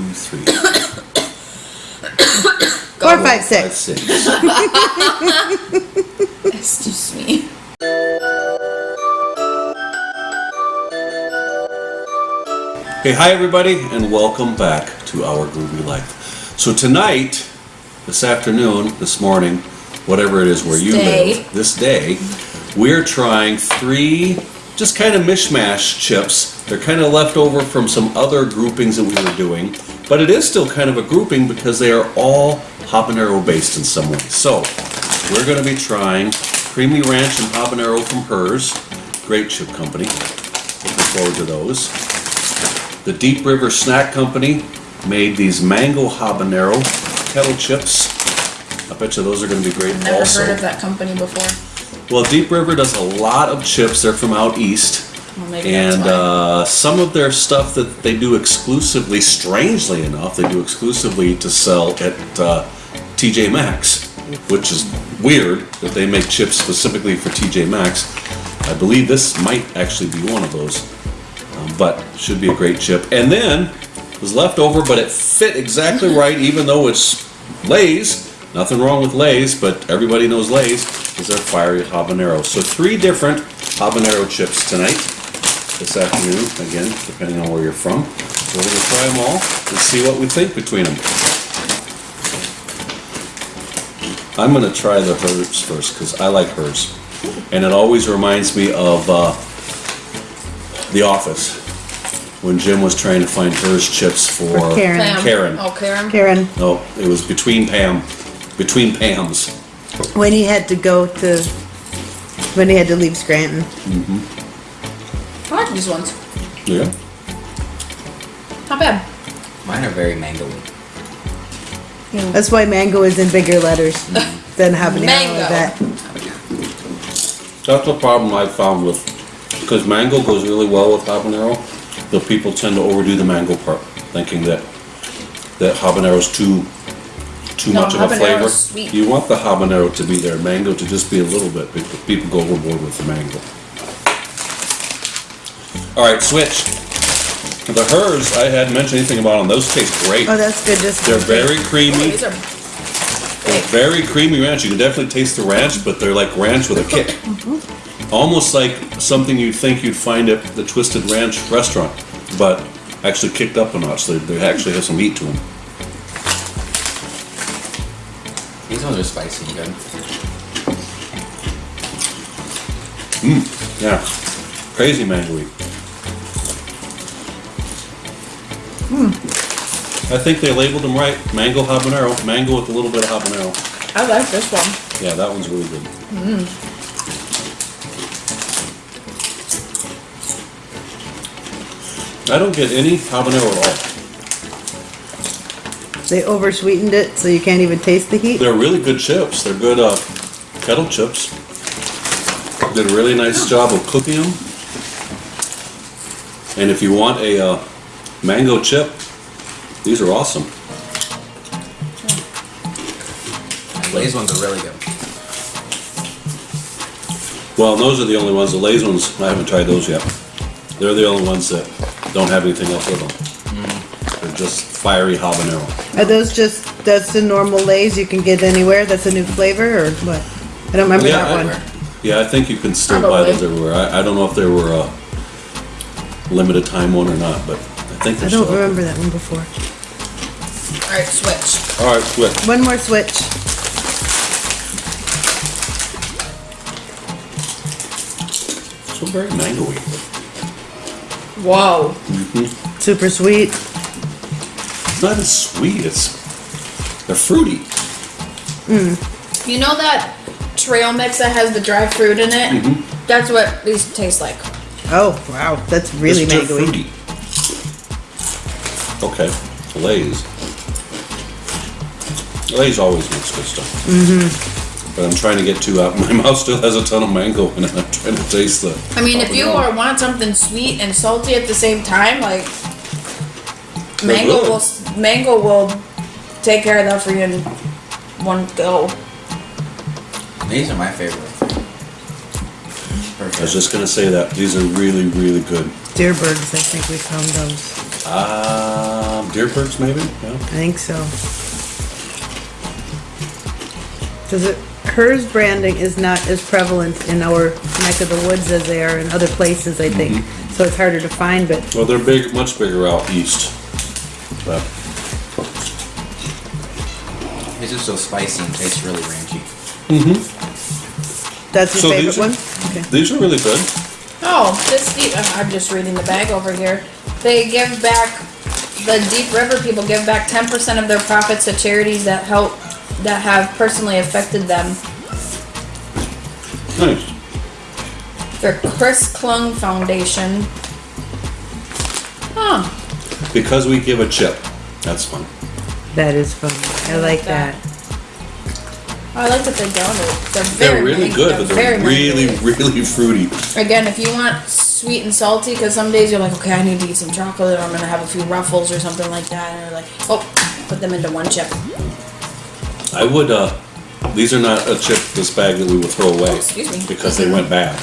two, three, Four, five, five, six. six. Excuse me. Hey, hi everybody, and welcome back to Our Groovy Life. So tonight, this afternoon, this morning, whatever it is where you Day. live, this day, we're trying three just kind of mishmash chips. They're kind of left over from some other groupings that we were doing, but it is still kind of a grouping because they are all habanero based in some way. So, we're going to be trying Creamy Ranch and Habanero from Herr's, great chip company. Looking forward to those. The Deep River Snack Company made these mango habanero kettle chips. I bet you those are going to be great Never also. heard of that company before. Well, Deep River does a lot of chips. They're from out east. Well, And uh, some of their stuff that they do exclusively, strangely enough, they do exclusively to sell at uh, TJ Maxx, which is weird that they make chips specifically for TJ Maxx. I believe this might actually be one of those, um, but should be a great chip. And then it was left over, but it fit exactly right, even though it's Lay's. Nothing wrong with Lay's, but everybody knows Lay's is their fiery habanero. So three different habanero chips tonight this afternoon, again, depending on where you're from. So we're gonna try them all and see what we think between them. I'm gonna try the Herr's first, because I like Herr's. And it always reminds me of, uh, The Office, when Jim was trying to find Herr's chips for For Karen. Pam. Karen. Oh, Karen. Karen, No, it was between Pam, between Pams. when he had to go to, when he had to leave Scranton. I like these ones. Yeah. Not bad. Mine are very mango-y. Mm. That's why mango is in bigger letters than habanero. Mango. I bet. That's the problem I've found with, because mango goes really well with habanero, the people tend to overdo the mango part, thinking that, that habanero is too, too No, much of a flavor. sweet. You want the habanero to be there, mango to just be a little bit, people go overboard with the mango. Alright, switch. The Herr's, I hadn't mentioned anything about them, those taste great. Oh, that's good, just. They're very creamy, these are big. very creamy ranch. You can definitely taste the ranch, but they're like ranch with a kick. Mm-hmm. Almost like something you'd think you'd find at the Twisted Ranch restaurant, but actually kicked up a notch. They, they actually have some meat to them. These ones are spicy and good. Mm, yeah, crazy mangoey. I think they labeled them right. Mango habanero, mango with a little bit of habanero. I like this one. Yeah, that one's really good. I don't get any habanero at all. They oversweetened it so you can't even taste the heat. They're really good chips. They're good uh, kettle chips. Did a really nice job of cooking them. And if you want a uh, mango chip, these are awesome. Lay's ones are really good. Well, those are the only ones. The Lay's ones, I haven't tried those yet. They're the only ones that don't have anything else with them. Mm. They're just fiery habanero. Are those just, that's the normal Lay's you can get anywhere? That's a new flavor or what? I don't remember Yeah, that I- one. Yeah, I think you can still buy those everywhere. I, I don't know if they were a limited time one or not, but I think they're I don't out there. remember that one before. Alright, switch. All right, switch. One more switch. So very mangoey. Whoa. Super sweet. It's not as sweet. It's they're fruity. You know that trail mix that has the dry fruit in it? Mm-hmm. That's what these taste like. Oh, wow, that's really It's too mangoey. fruity. Okay, Lay's. Lay's always makes good stuff. Mm-hmm. But I'm trying to get to. Uh, my mouth still has a ton of mango in it. I'm trying to taste the. I mean, if you habanero. are want something sweet and salty at the same time, like They're mango good. will mango will take care of that for you in one go. These are my favorite. I was just gonna say that these are really, really good. Dierbergs, I think we found those. Um, Dierbergs maybe, yeah. I think so. Cause it, Herr's branding is not as prevalent in our neck of the woods as they are in other places, I think. So it's harder to find, but Well, they're big, much bigger out east. But It's just so spicy and tastes really ranchy. that's your So favorite these are- one? Okay. these are really good. Oh, this deep, I'm just reading the bag over here. They give back, the Deep River people give back ten percent of their profits to charities that help, that have personally affected them. Nice. The Chris Klung Foundation. Huh, Because we give a chip. That's fun. That is fun. I like that. I like that they donate. They're They're very really mang- good, but they're very really, really fruity. Again, if you want sweet and salty, because some days you're like, okay, I need to eat some chocolate, or I'm gonna have a few ruffles or something like that, and you're like, oh, put them into one chip. I would, uh, these are not a chip, this bag that we would throw away. Oh, excuse me. Because they went bad.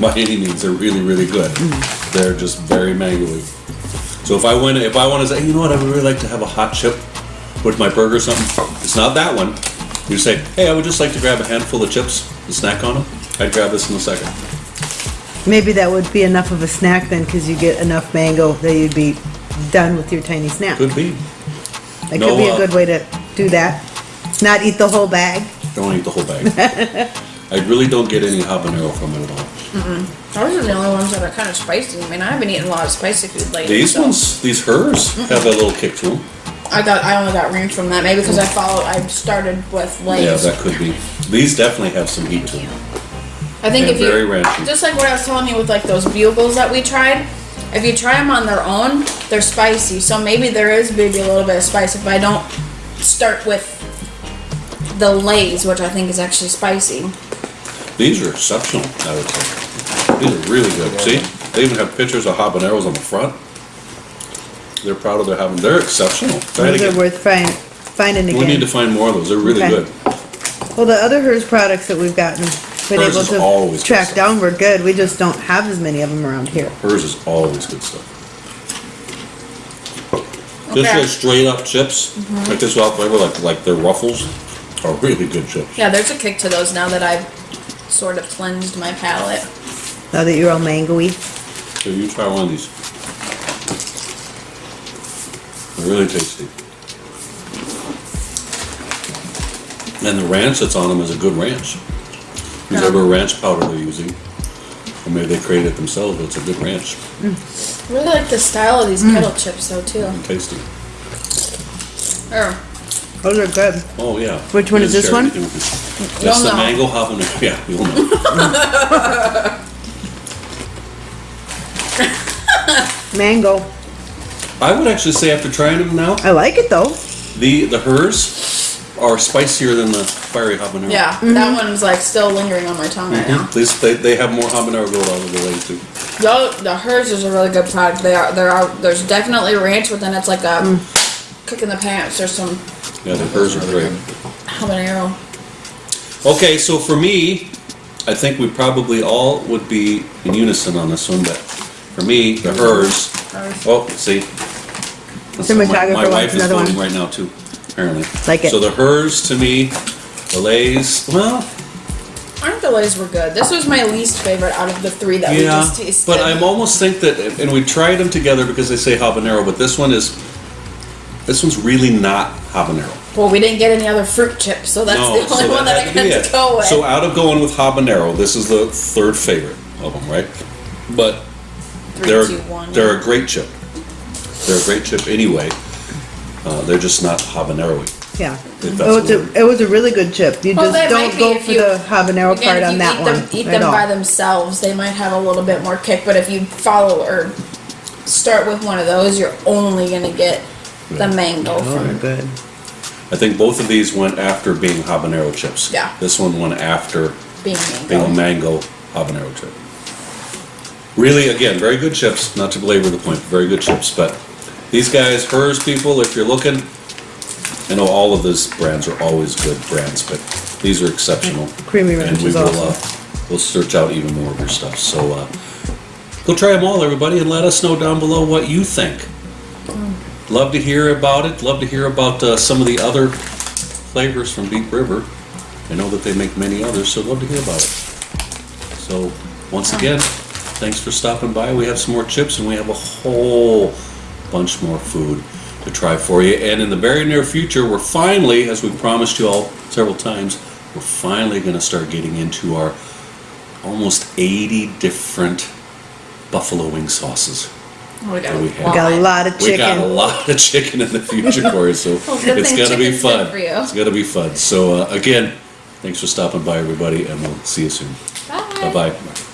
By any means, they're really, really good. They're just very mangoey. So if I went, if I want to say, you know what, I would really like to have a hot chip with my burger or something, it's not that one. You say, hey, I would just like to grab a handful of chips and snack on them. I'd grab this in a second. Maybe that would be enough of a snack then, cause you get enough mango that you'd be done with your tiny snack. Could be. That No, could be a uh, good way to do that. Not eat the whole bag. Don't eat the whole bag. I really don't get any habanero from it at all. Those are the only ones that are kind of spicy. I mean, I haven't eaten a lot of spicy food lately. These so- ones, these Herr's, have a little kick to them. I got, I only got range from that, maybe because I followed, I started with Lay's. Yeah, that could be. These definitely have some heat to them. I think and if you, ranchy. just like what I was telling you with like those bugles that we tried, if you try them on their own, they're spicy. So maybe there is maybe a little bit of spice if I don't start with the Lay's, which I think is actually spicy. These are exceptional, I would say. These are really good. See, they even have pictures of habaneros on the front. They're proud of their habanero. They're exceptional. Try it Those are worth find, finding We need to find more of those. They're really Okay. good. Well, the other Herr's products that we've gotten, been Herr's able is always to track good down were good. We just don't have as many of them around here. Herr's is always good stuff. Just Okay. like straight up chips, mm-hmm. like this without flavor, like like their ruffles, are really good chips. Yeah, there's a kick to those now that I've sort of cleansed my palate. Now that you're all mangoey. So you try one of these. They're really tasty. And the ranch that's on them is a good ranch. Whatever ranch powder they're using, or maybe they created it themselves, but it's a good ranch. I really like the style of these mm. kettle chips though too. Mm, tasty. Or, Those are good. Oh, yeah. Which one is this one? anything with. You'll That's the know. mango habanero, yeah, you'll know. Mango. I would actually say after trying them now, I like it though. the, the Herr's are spicier than the fiery habanero. yeah, mm-hmm. that one's like still lingering on my tongue right mm-hmm. now. These, they, they have more habanero going out of the way too. Though the Herr's is a really good product. They are there are uh, there's definitely ranch, but then it's like a mm. kick in the pants. There's some Yeah, the Herr's are great. habanero. Okay, so for me, I think we probably all would be in unison on this one, but for me, the Herr's. Herr's. Oh, see. Cinematographer My, my wants wife is another one. voting right now too, apparently. Like it. So the Herr's to me, the Lay's, well, I think the Lay's were good. This was my least favorite out of the three that we yeah, just tasted. but I'm almost think that, and we tried them together because they say habanero, but this one is, this one's really not habanero. well, we didn't get any other fruit chips, so that's No, the so only one that I had to be had it. to go with. So out of going with habanero, this is the third favorite of them, right? But Three, they're two, one. they're a great chip. They're a great chip anyway. Uh, they're just not habanero-y. Yeah. If It was, a, it was a really good chip. You Well, just they might don't be go if for you- the habanero Again, part if on you that eat one them, eat at them all. by themselves, they might have a little bit more kick. But if you follow or start with one of those, you're only gonna get the mango Oh, they're from. good. I think both of these went after being habanero chips. Yeah. This one went after Being being a mango. mango habanero chip. Really, again, very good chips. Not to belabor the point, very good chips. But these guys, Herr's people, if you're looking, I know all of these brands are always good brands, but these are exceptional. Creamy And we is will, awesome. uh, we'll search out even more of your stuff. So, uh, go try them all, everybody, and let us know down below what you think love to hear about it. Love to hear about uh, some of the other flavors from Deep River. I know that they make many others, so love to hear about it. So, once again, thanks for stopping by. We have some more chips and we have a whole bunch more food to try for you. And in the very near future, we're finally, as we promised you all several times, we're finally going to start getting into our almost 80 different buffalo wing sauces. Oh, we got, we a. We got a lot of chicken. We got a lot of chicken in the future, Corey, so Well, it's gonna be fun. It's gonna be fun. So, uh, again, thanks for stopping by, everybody, and we'll see you soon. Bye. Bye-bye.